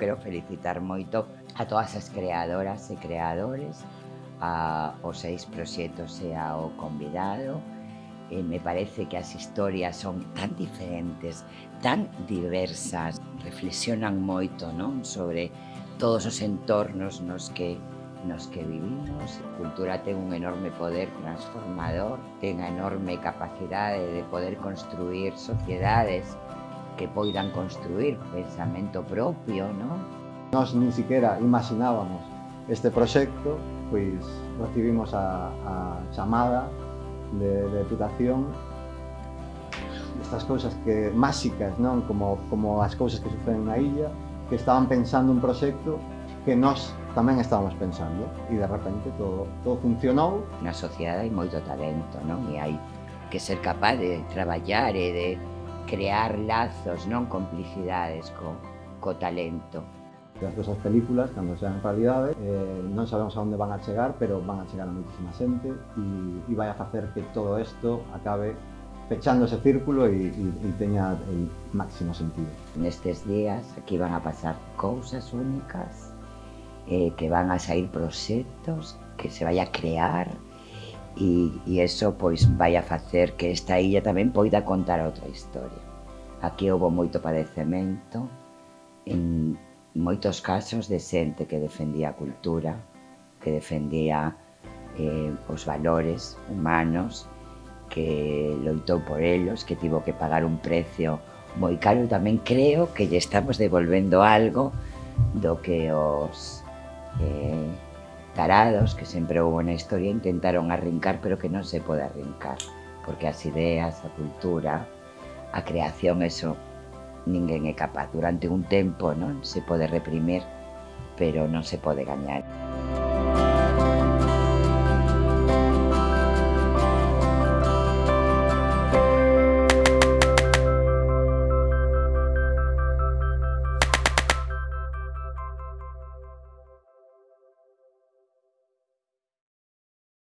quero felicitar moito a todas as creadoras e creadores, a, os seis proxectos e ao convidado. E me parece que as historias son tan diferentes, tan diversas, reflexionan moito non sobre todos os entornos nos que nos que vivimos. A cultura ten un enorme poder transformador, ten a enorme capacidade de poder construir sociedades que poidan construir pensamento propio, non? Nós nin siquiera imaginábamos este proxecto, pois recibimos a, a chamada de, de deputación estas cousas que máxicas, non? Como, como as cousas que suceden na illa, que estaban pensando un proxecto que nós tamén estábamos pensando e de repente todo, todo funcionou. Na sociedade hai moito talento, non? E hai que ser capaz de traballar e de crear lazos, non complicidades co, co talento. As nosas películas, cando sean realidade, eh, non sabemos a onde van a chegar, pero van a chegar a moitísima xente e, e vai a facer que todo isto acabe pechando ese círculo e, e, e teña el máximo sentido. Nestes días aquí van a pasar cousas únicas, eh, que van a sair proxectos, que se vai a crear e, e eso pois vai a facer que esta illa tamén poida contar outra historia. Aquí houve moito padecemento, en moitos casos de xente que defendía a cultura, que defendía eh, os valores humanos, que loitou por elos, que tivo que pagar un precio moi caro tamén creo que lle estamos devolvendo algo do que os eh, tarados que sempre houve na historia intentaron arrincar pero que non se pode arrincar porque as ideas, a cultura, a creación, eso ninguén é capaz. Durante un tempo non se pode reprimir pero non se pode gañar.